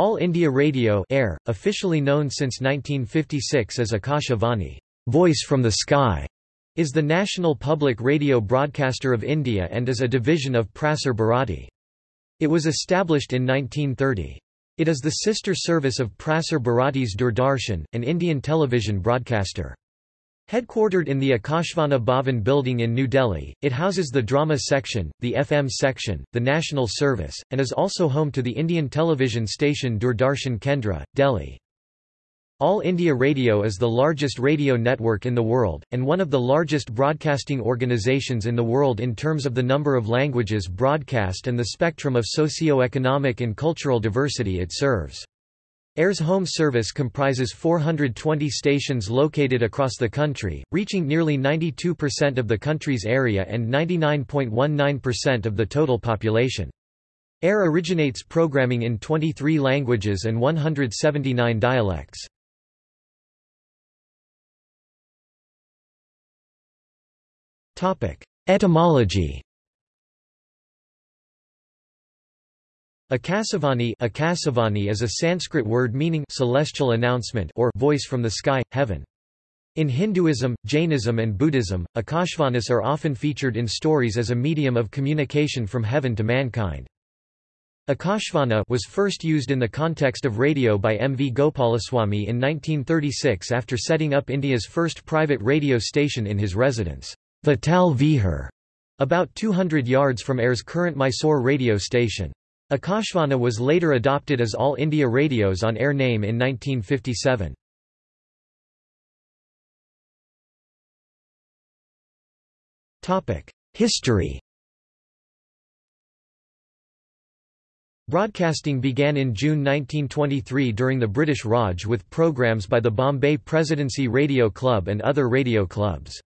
All India Radio Air, officially known since 1956 as Akashvani Voice from the Sky, is the national public radio broadcaster of India and is a division of Prasar Bharati. It was established in 1930. It is the sister service of Prasar Bharati's Doordarshan, an Indian television broadcaster. Headquartered in the Akashvani Bhavan building in New Delhi, it houses the drama section, the FM section, the national service, and is also home to the Indian television station Doordarshan Kendra, Delhi. All India Radio is the largest radio network in the world, and one of the largest broadcasting organizations in the world in terms of the number of languages broadcast and the spectrum of socio-economic and cultural diversity it serves. AIR's home service comprises 420 stations located across the country, reaching nearly 92% of the country's area and 99.19% of the total population. AIR originates programming in 23 languages and 179 dialects. Etymology Akasavani, Akasavani is a Sanskrit word meaning celestial announcement or voice from the sky, heaven. In Hinduism, Jainism and Buddhism, Akashvanis are often featured in stories as a medium of communication from heaven to mankind. Akashvani was first used in the context of radio by M. V. Gopalaswamy in 1936 after setting up India's first private radio station in his residence, Vittal Vihar, about 200 yards from AIR's current Mysore radio station. Akashvani was later adopted as All India Radio's on-air name in 1957. History Broadcasting began in June 1923 during the British Raj with programs by the Bombay Presidency Radio Club and other radio clubs.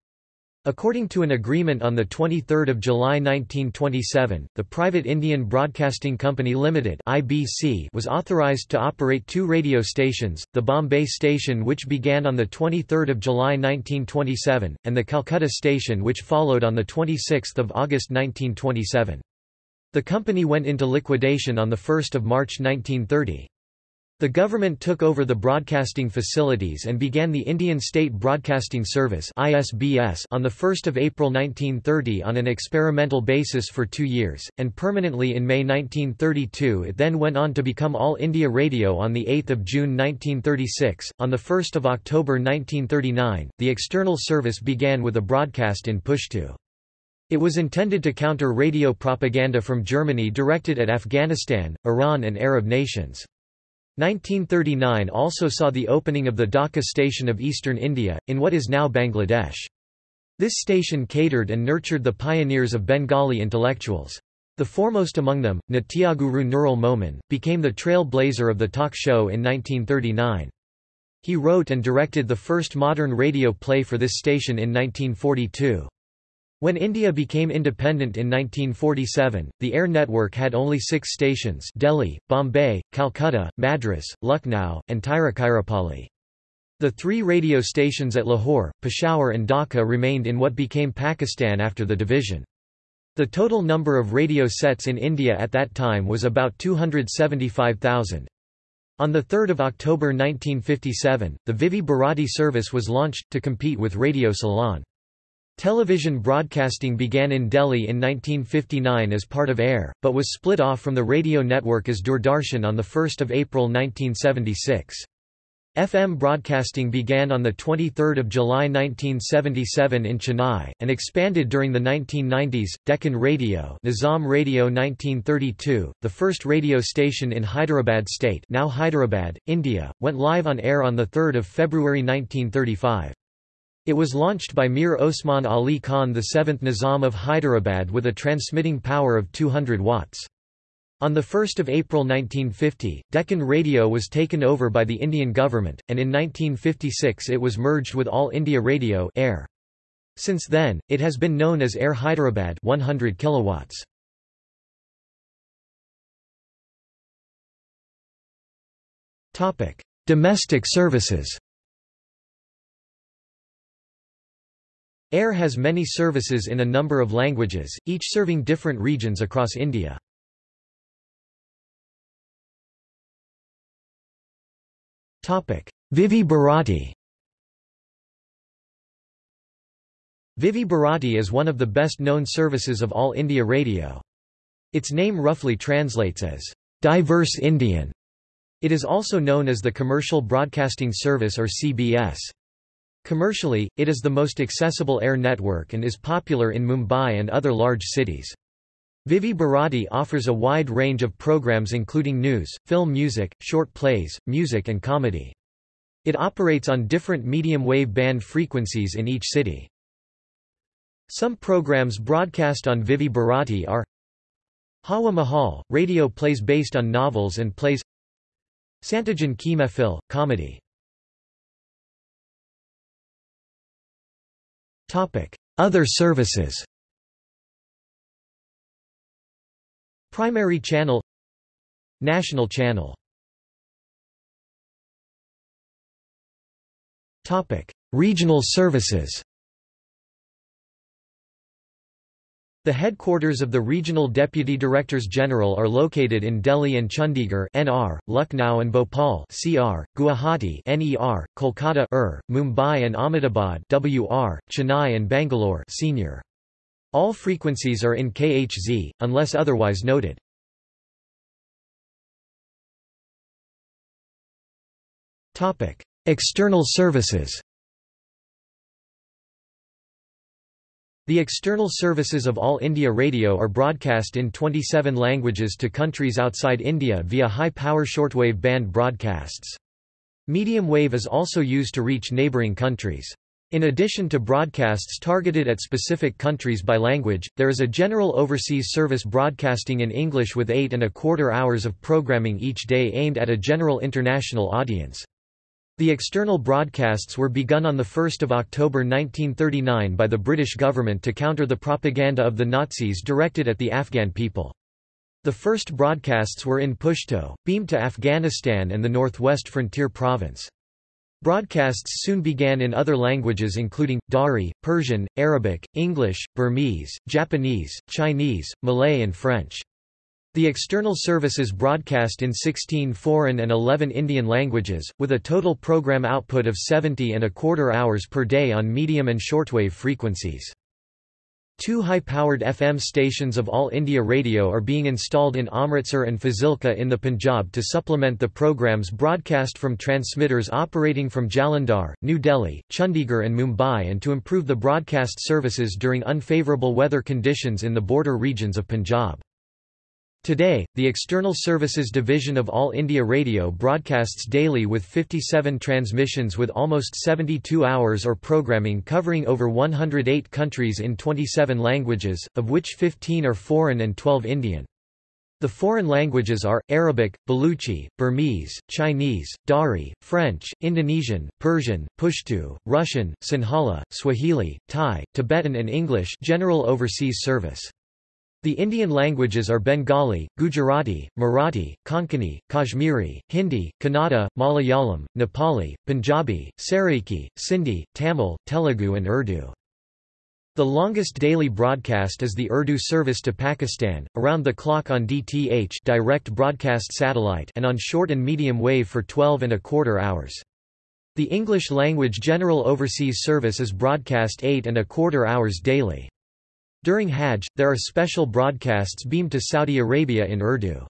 According to an agreement on 23 July 1927, the private Indian Broadcasting Company Limited (IBC) was authorised to operate two radio stations, the Bombay station which began on 23 July 1927, and the Calcutta station which followed on 26 August 1927. The company went into liquidation on 1 March 1930. The government took over the broadcasting facilities and began the Indian State Broadcasting Service (ISBS) on the 1st of April 1930 on an experimental basis for 2 years and permanently in May 1932. It then went on to become All India Radio on the 8th of June 1936. On the 1st of October 1939, the external service began with a broadcast in Pushtu. It was intended to counter radio propaganda from Germany directed at Afghanistan, Iran and Arab nations. 1939 also saw the opening of the Dhaka station of eastern India, in what is now Bangladesh. This station catered and nurtured the pioneers of Bengali intellectuals. The foremost among them, Natyaguru Nurul Momin, became the trailblazer of the talk show in 1939. He wrote and directed the first modern radio play for this station in 1942. When India became independent in 1947, the air network had only six stations Delhi, Bombay, Calcutta, Madras, Lucknow, and Tiruchirappalli. The three radio stations at Lahore, Peshawar and Dhaka remained in what became Pakistan after the division. The total number of radio sets in India at that time was about 275,000. On 3 October 1957, the Vividh Bharati service was launched, to compete with Radio Ceylon. Television broadcasting began in Delhi in 1959 as part of AIR, but was split off from the radio network as Doordarshan on 1 April 1976. FM broadcasting began on 23 July 1977 in Chennai, and expanded during the 1990s. Deccan Radio Nizam Radio 1932, the first radio station in Hyderabad state now Hyderabad, India, went live on air on 3 February 1935. It was launched by Mir Osman Ali Khan the 7th Nizam of Hyderabad with a transmitting power of 200 watts. On 1 April 1950, Deccan Radio was taken over by the Indian government, and in 1956 it was merged with All India Radio Air. Since then, it has been known as Air Hyderabad 100 kilowatts. Domestic services AIR has many services in a number of languages, each serving different regions across India. Vividh Bharati Vividh Bharati is one of the best-known services of All India Radio. Its name roughly translates as, "...diverse Indian". It is also known as the Commercial Broadcasting Service or CBS. Commercially, it is the most accessible air network and is popular in Mumbai and other large cities. Vividh Bharati offers a wide range of programs including news, film music, short plays, music and comedy. It operates on different medium wave band frequencies in each city. Some programs broadcast on Vividh Bharati are Hawa Mahal, radio plays based on novels and plays Santogen Ki Mehfil, comedy Other services. Primary channel. National channel. Regional services The headquarters of the Regional Deputy Directors General are located in Delhi and Chandigarh (NR), Lucknow and Bhopal (CR), Guwahati (NER), Kolkata ER, Mumbai and Ahmedabad (WR), Chennai and Bangalore (Senior). All frequencies are in KHZ unless otherwise noted. Topic: External services. The external services of All India Radio are broadcast in 27 languages to countries outside India via high-power shortwave band broadcasts. Medium wave is also used to reach neighbouring countries. In addition to broadcasts targeted at specific countries by language, there is a general overseas service broadcasting in English with eight and a quarter hours of programming each day aimed at a general international audience. The external broadcasts were begun on 1 October 1939 by the British government to counter the propaganda of the Nazis directed at the Afghan people. The first broadcasts were in Pashto, beamed to Afghanistan and the northwest frontier province. Broadcasts soon began in other languages including, Dari, Persian, Arabic, English, Burmese, Japanese, Chinese, Malay and French. The external services broadcast in 16 foreign and 11 Indian languages, with a total program output of 70 and a quarter hours per day on medium and shortwave frequencies. Two high-powered FM stations of All India Radio are being installed in Amritsar and Fazilka in the Punjab to supplement the programs broadcast from transmitters operating from Jalandhar, New Delhi, Chandigarh and Mumbai and to improve the broadcast services during unfavourable weather conditions in the border regions of Punjab. Today, the External Services Division of All India Radio broadcasts daily with 57 transmissions with almost 72 hours or programming covering over 108 countries in 27 languages, of which 15 are foreign and 12 Indian. The foreign languages are, Arabic, Baluchi, Burmese, Chinese, Dari, French, Indonesian, Persian, Pashto, Russian, Sinhala, Swahili, Thai, Tibetan and English general overseas service. The Indian languages are Bengali, Gujarati, Marathi, Konkani, Kashmiri, Hindi, Kannada, Malayalam, Nepali, Punjabi, Saraiki, Sindhi, Tamil, Telugu and Urdu. The longest daily broadcast is the Urdu service to Pakistan, around the clock on DTH direct broadcast satellite and on short and medium wave for 12 and a quarter hours. The English language general overseas service is broadcast 8 and a quarter hours daily. During Hajj, there are special broadcasts beamed to Saudi Arabia in Urdu.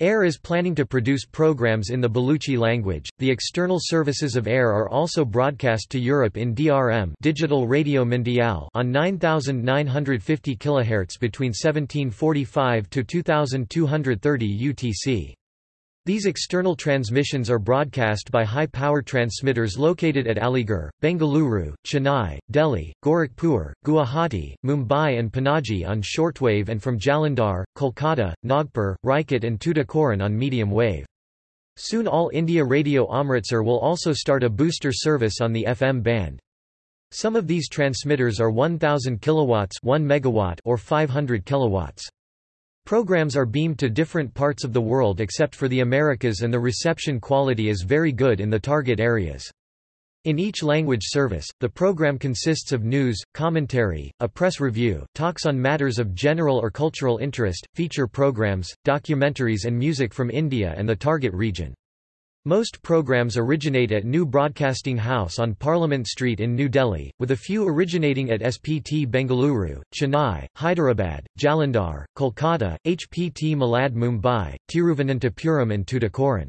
AIR is planning to produce programs in the Baluchi language. The external services of AIR are also broadcast to Europe in DRM Digital Radio Mondiale on 9950 kHz between 1745 to 2230 UTC. These external transmissions are broadcast by high-power transmitters located at Aligarh, Bengaluru, Chennai, Delhi, Gorakhpur, Guwahati, Mumbai and Panaji on shortwave and from Jalandhar, Kolkata, Nagpur, Rajkot and Tuticorin on medium wave. Soon All India Radio Amritsar will also start a booster service on the FM band. Some of these transmitters are 1000 kilowatts 1 megawatt or 500 kilowatts. Programs are beamed to different parts of the world except for the Americas and the reception quality is very good in the target areas. In each language service, the program consists of news, commentary, a press review, talks on matters of general or cultural interest, feature programs, documentaries and music from India and the target region. Most programs originate at New Broadcasting House on Parliament Street in New Delhi, with a few originating at SPT Bengaluru, Chennai, Hyderabad, Jalandhar, Kolkata, HPT Malad Mumbai, Tiruvananthapuram and Tuticorin.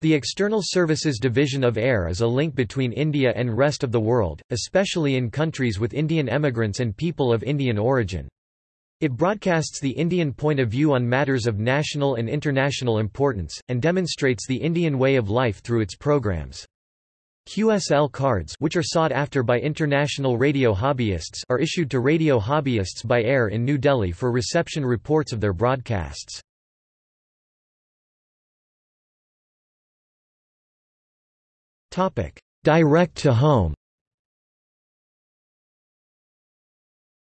The External Services Division of AIR is a link between India and rest of the world, especially in countries with Indian emigrants and people of Indian origin. It broadcasts the Indian point of view on matters of national and international importance, and demonstrates the Indian way of life through its programs. QSL cards which are sought after by international radio hobbyists are issued to radio hobbyists by AIR in New Delhi for reception reports of their broadcasts. Direct to home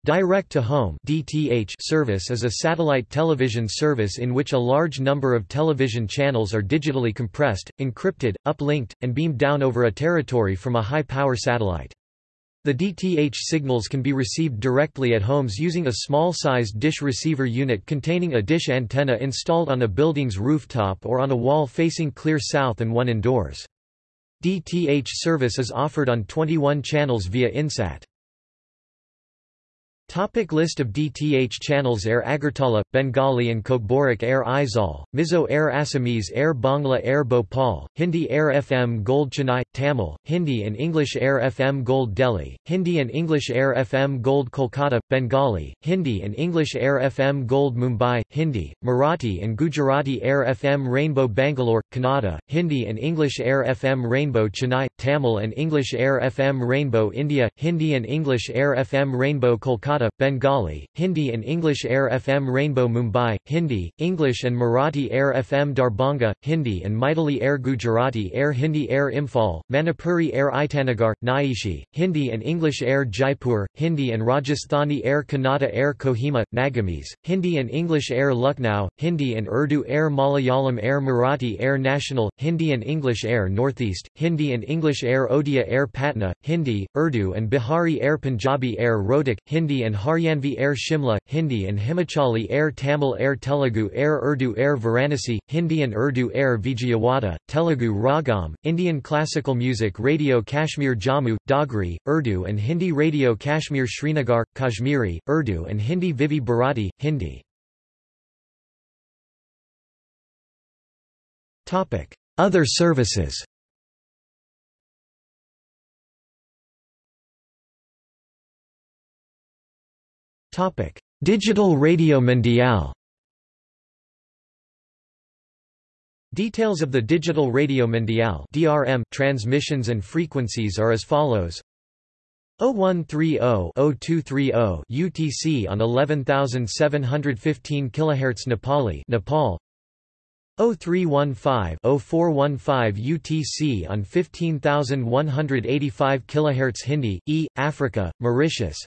Direct-to-home (DTH) service is a satellite television service in which a large number of television channels are digitally compressed, encrypted, uplinked, and beamed down over a territory from a high-power satellite. The DTH signals can be received directly at homes using a small-sized dish receiver unit containing a dish antenna installed on a building's rooftop or on a wall facing clear south and one indoors. DTH service is offered on 21 channels via Insat. Topic list of DTH channels Air Agartala, Bengali and Kokborok Air Aizawl, Mizo Air Assamese Air Bangla Air Bhopal, Hindi Air FM Gold Chennai, Tamil, Hindi and English Air FM Gold Delhi, Hindi and English Air FM Gold Kolkata, Bengali, Hindi and English Air FM Gold Mumbai, Hindi, Marathi and Gujarati Air FM Rainbow Bangalore, Kannada, Hindi and English Air FM Rainbow Chennai, Tamil and English Air FM Rainbow India, Hindi and English Air FM Rainbow Kolkata Kolkata, Bengali, Hindi and English Air FM Rainbow Mumbai, Hindi, English and Marathi Air FM Darbhanga, Hindi and Maithili Air Gujarati Air Hindi Air Imphal, Manipuri Air Itanagar, Nyishi, Hindi and English Air Jaipur, Hindi and Rajasthani Air Kannada Air Kohima, Nagamese, Hindi and English Air Lucknow, Hindi and Urdu Air Malayalam Air Marathi Air National, Hindi and English Air Northeast, Hindi and English Air Odia Air Patna, Hindi, Urdu and Bihari Air Punjabi Air Rohtak, Hindi and Haryanvi Air Shimla, Hindi and Himachali Air Tamil Air Telugu Air Urdu Air Varanasi, Hindi and Urdu Air Vijayawada, Telugu Ragam, Indian Classical Music Radio Kashmir Jammu, Dogri, Urdu and Hindi Radio Kashmir Srinagar, Kashmiri, Urdu and Hindi Vividh Bharati, Hindi. Other services Topic: Digital Radio Mondiale. Details of the Digital Radio Mondiale (DRM) transmissions and frequencies are as follows: 0130-0230 UTC on 11715 kHz Nepali, Nepal. 0315-0415 UTC on 15185 kHz Hindi, E, Africa, Mauritius.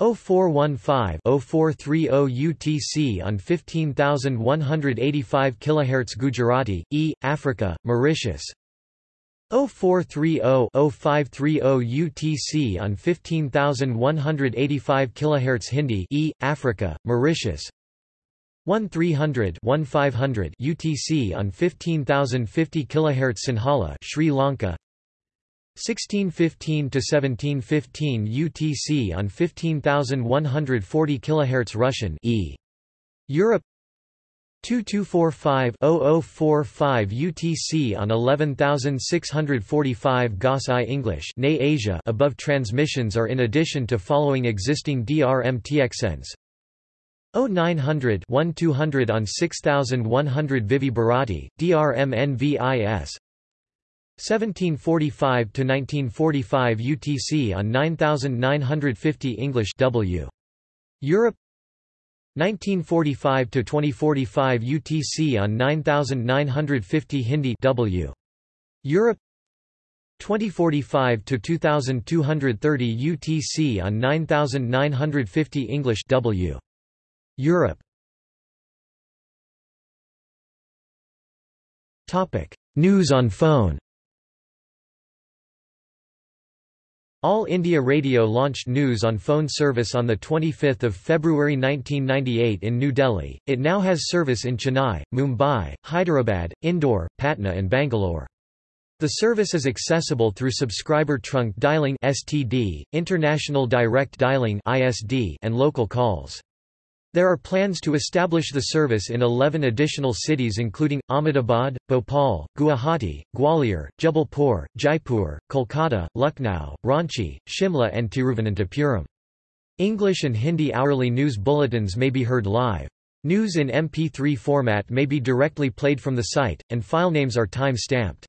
0415-0430 UTC on 15185 kHz Gujarati, E, Africa, Mauritius. 0430-0530 UTC on 15185 kHz Hindi, E, Africa, Mauritius. 1300 1500 UTC on 15050 kHz Sinhala, Sri Lanka 1615 to 1715 UTC on 15140 kHz Russian E. Europe. 2245-0045 UTC on 11645 GOS I English NA Asia above transmissions are in addition to following existing DRM TXNs 0900 1200 on 6100 Vividh Bharati, DRM NVIS 1745 to 1945 UTC on 9950 English W. Europe 1945 to 2045 UTC on 9950 Hindi W. Europe 2045 to 2230 UTC on 9950 English W. Europe Topic News on phone All India Radio launched news on phone service on 25 February 1998 in New Delhi. It now has service in Chennai, Mumbai, Hyderabad, Indore, Patna and Bangalore. The service is accessible through subscriber trunk dialing (STD), international direct dialing (ISD), and local calls. There are plans to establish the service in 11 additional cities including, Ahmedabad, Bhopal, Guwahati, Gwalior, Jabalpur, Jaipur, Kolkata, Lucknow, Ranchi, Shimla and Tiruvananthapuram. English and Hindi hourly news bulletins may be heard live. News in MP3 format may be directly played from the site, and file names are time-stamped.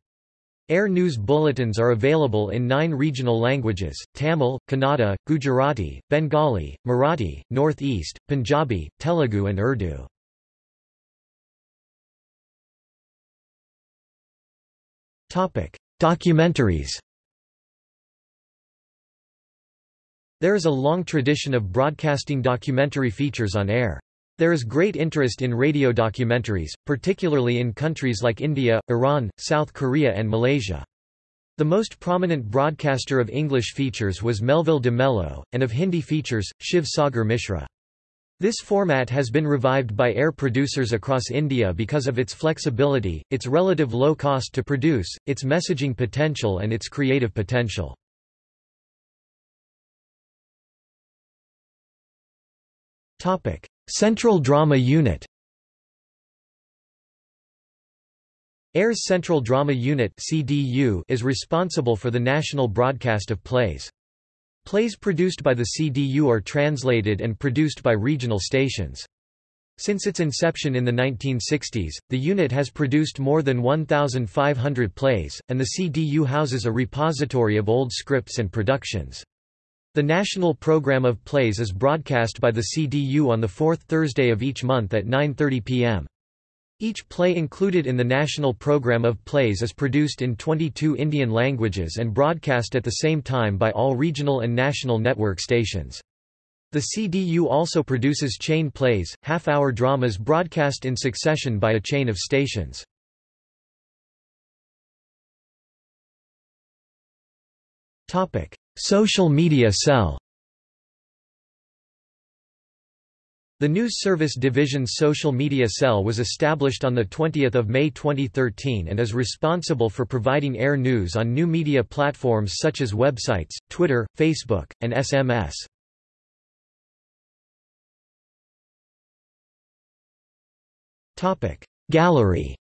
Air News bulletins are available in nine regional languages, Tamil, Kannada, Gujarati, Bengali, Marathi, Northeast, Punjabi, Telugu and Urdu. Documentaries There is a long tradition of broadcasting documentary features on air. There is great interest in radio documentaries, particularly in countries like India, Iran, South Korea and Malaysia. The most prominent broadcaster of English features was Melville de Mello, and of Hindi features, Shiv Sagar Mishra. This format has been revived by air producers across India because of its flexibility, its relative low cost to produce, its messaging potential and its creative potential. Central Drama Unit AIR's Central Drama Unit CDU is responsible for the national broadcast of plays. Plays produced by the CDU are translated and produced by regional stations. Since its inception in the 1960s, the unit has produced more than 1,500 plays, and the CDU houses a repository of old scripts and productions. The national program of plays is broadcast by the CDU on the fourth Thursday of each month at 9.30 p.m. Each play included in the national program of plays is produced in 22 Indian languages and broadcast at the same time by all regional and national network stations. The CDU also produces chain plays, half-hour dramas broadcast in succession by a chain of stations. Social media cell The News Service Division's social media cell was established on 20 May 2013 and is responsible for providing air news on new media platforms such as websites, Twitter, Facebook, and SMS. Gallery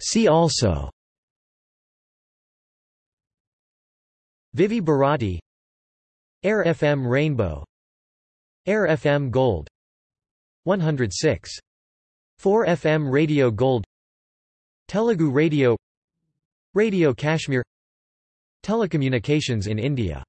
See also. Vividh Bharati. Air FM Rainbow. Air FM Gold. 106. 4 FM Radio Gold. Telugu Radio. Radio Kashmir. Telecommunications in India